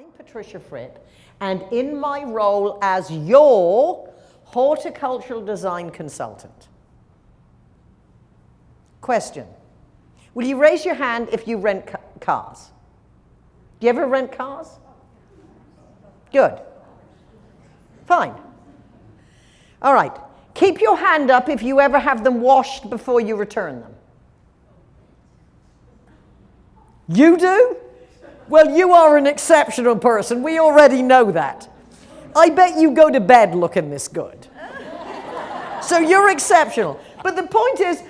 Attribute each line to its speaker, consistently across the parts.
Speaker 1: I'm Patricia Fripp, and in my role as your horticultural design consultant. Question. Will you raise your hand if you rent ca cars? Do you ever rent cars? Good. Fine. All right. Keep your hand up if you ever have them washed before you return them. You do? Well, you are an exceptional person. We already know that. I bet you go to bed looking this good. So you're exceptional. But the point is,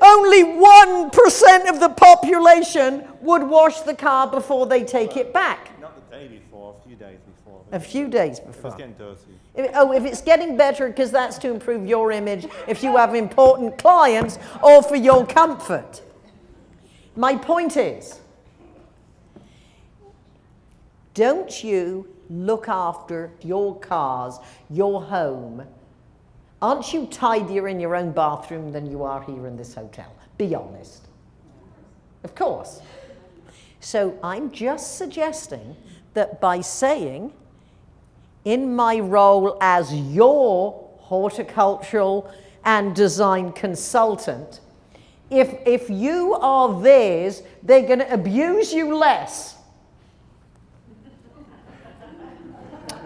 Speaker 1: only 1% of the population would wash the car before they take it back.
Speaker 2: Not the day before, a few days before.
Speaker 1: A few days
Speaker 2: If
Speaker 1: before.
Speaker 2: it's getting dirty.
Speaker 1: If- oh, if it's getting better because that's to improve your image, if you have important clients, or for your comfort. My point is, don't you look after your cars, your home? Aren't you tidier in your own bathroom than you are here in this hotel? Be honest. Of course. So I'm just suggesting that by saying, in my role as your horticultural and design consultant, if, if you are theirs, they're going to abuse you less.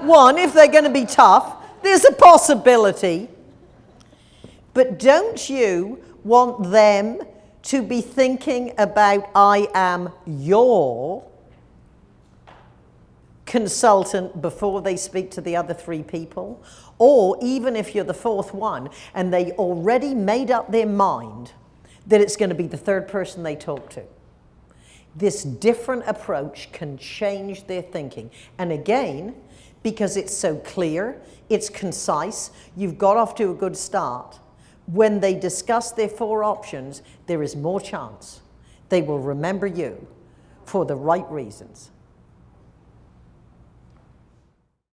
Speaker 1: One, if they're going to be tough, there's a possibility. But don't you want them to be thinking about, I am your consultant before they speak to the other three people? Or even if you're the fourth one and they already made up their mind that it's going to be the third person they talk to. This different approach can change their thinking. And again, because it's so clear, it's concise, you've got off to a good start. When they discuss their four options, there is more chance they will remember you for the right reasons.